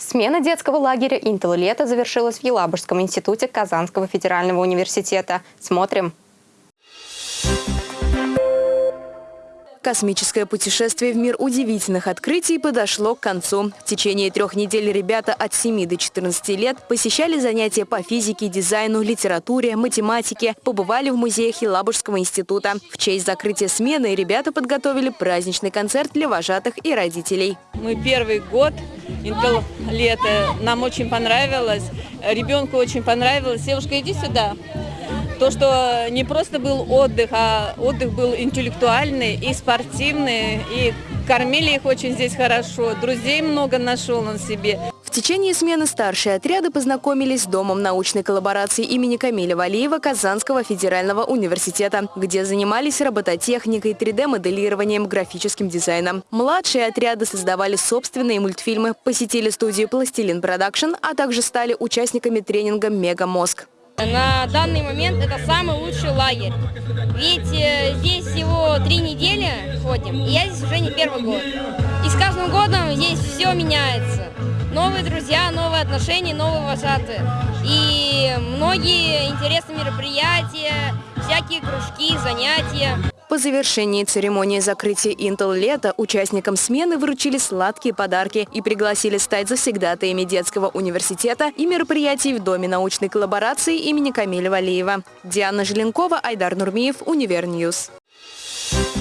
Смена детского лагеря «Интел лето» завершилась в Елабужском институте Казанского федерального университета. Смотрим. Космическое путешествие в мир удивительных открытий подошло к концу. В течение трех недель ребята от 7 до 14 лет посещали занятия по физике, дизайну, литературе, математике, побывали в музеях Елабужского института. В честь закрытия смены ребята подготовили праздничный концерт для вожатых и родителей. Мы первый год, Intel лето, нам очень понравилось, ребенку очень понравилось. Девушка, иди сюда. То, что не просто был отдых, а отдых был интеллектуальный и спортивный, и кормили их очень здесь хорошо, друзей много нашел он себе. В течение смены старшие отряды познакомились с Домом научной коллаборации имени Камиля Валиева Казанского федерального университета, где занимались робототехникой, 3D-моделированием, графическим дизайном. Младшие отряды создавали собственные мультфильмы, посетили студию «Пластилин Production», а также стали участниками тренинга «Мегамозг». На данный момент это самый лучший лагерь. Ведь э, здесь всего три недели ходим, и я здесь уже не первый год. И с каждым годом здесь все меняется. Новые друзья, новые отношения, новые вожатые. И многие интересные мероприятия, всякие кружки, занятия. По завершении церемонии закрытия Intel лета участникам смены вручили сладкие подарки и пригласили стать завсегдатаями детского университета и мероприятий в Доме научной коллаборации имени Камиля Валиева. Диана Желенкова, Айдар Нурмиев, Univer News. Thank